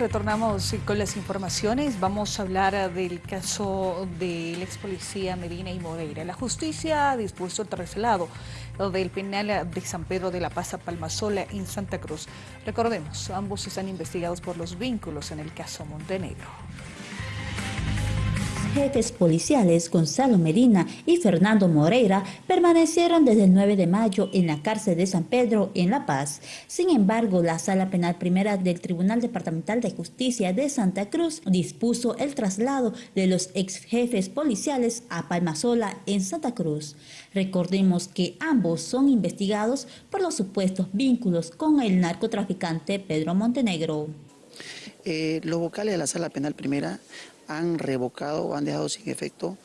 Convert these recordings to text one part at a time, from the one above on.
retornamos con las informaciones. Vamos a hablar del caso del ex policía Medina y Moreira. La justicia ha dispuesto el traslado del penal de San Pedro de la Paz a Palmasola en Santa Cruz. Recordemos, ambos están investigados por los vínculos en el caso Montenegro jefes policiales Gonzalo Medina y Fernando Moreira permanecieron desde el 9 de mayo en la cárcel de San Pedro en La Paz. Sin embargo, la Sala Penal Primera del Tribunal Departamental de Justicia de Santa Cruz dispuso el traslado de los ex jefes policiales a Palmasola en Santa Cruz. Recordemos que ambos son investigados por los supuestos vínculos con el narcotraficante Pedro Montenegro. Eh, los vocales de la Sala Penal Primera han revocado o han dejado sin efecto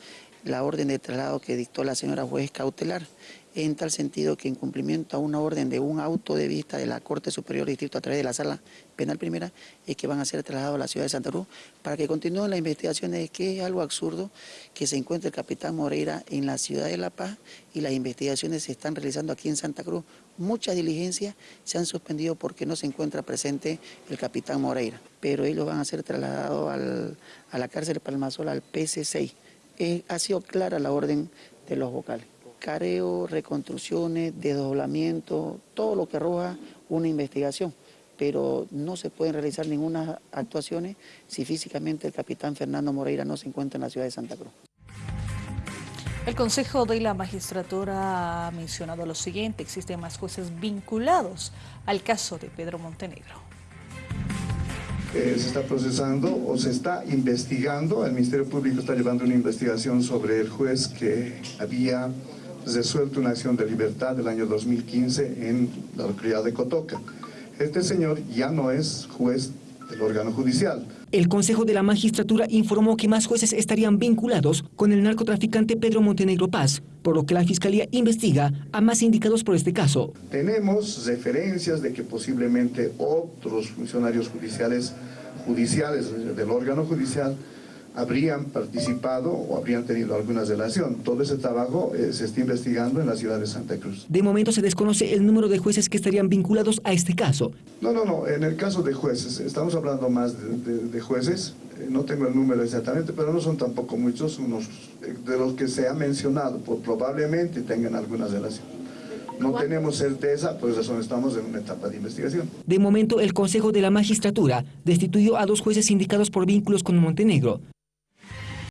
la orden de traslado que dictó la señora juez cautelar, en tal sentido que en cumplimiento a una orden de un auto de vista de la Corte Superior Distrito a través de la Sala Penal Primera, es que van a ser trasladados a la ciudad de Santa Cruz para que continúen las investigaciones, que es algo absurdo que se encuentre el capitán Moreira en la ciudad de La Paz y las investigaciones se están realizando aquí en Santa Cruz. Muchas diligencias se han suspendido porque no se encuentra presente el capitán Moreira, pero ellos van a ser trasladados a la cárcel Palmasola, al PC6. Eh, ha sido clara la orden de los vocales. Careo, reconstrucciones, desdoblamiento, todo lo que arroja una investigación, pero no se pueden realizar ninguna actuaciones si físicamente el capitán Fernando Moreira no se encuentra en la ciudad de Santa Cruz. El Consejo de la Magistratura ha mencionado lo siguiente, existen más jueces vinculados al caso de Pedro Montenegro se está procesando o se está investigando, el Ministerio Público está llevando una investigación sobre el juez que había resuelto una acción de libertad del año 2015 en la localidad de Cotoca. Este señor ya no es juez del órgano judicial. El Consejo de la Magistratura informó que más jueces estarían vinculados con el narcotraficante Pedro Montenegro Paz, por lo que la Fiscalía investiga a más indicados por este caso. Tenemos referencias de que posiblemente otros funcionarios judiciales, judiciales del órgano judicial habrían participado o habrían tenido alguna relación. Todo ese trabajo eh, se está investigando en la ciudad de Santa Cruz. De momento se desconoce el número de jueces que estarían vinculados a este caso. No, no, no, en el caso de jueces, estamos hablando más de, jueces, eh, no tengo el número exactamente, pero no son tampoco muchos, unos eh, de los que se ha mencionado, pues probablemente tengan alguna relación. No tenemos certeza, por eso estamos en una etapa de investigación. De momento, el Consejo de la Magistratura destituyó a dos jueces indicados por vínculos con Montenegro.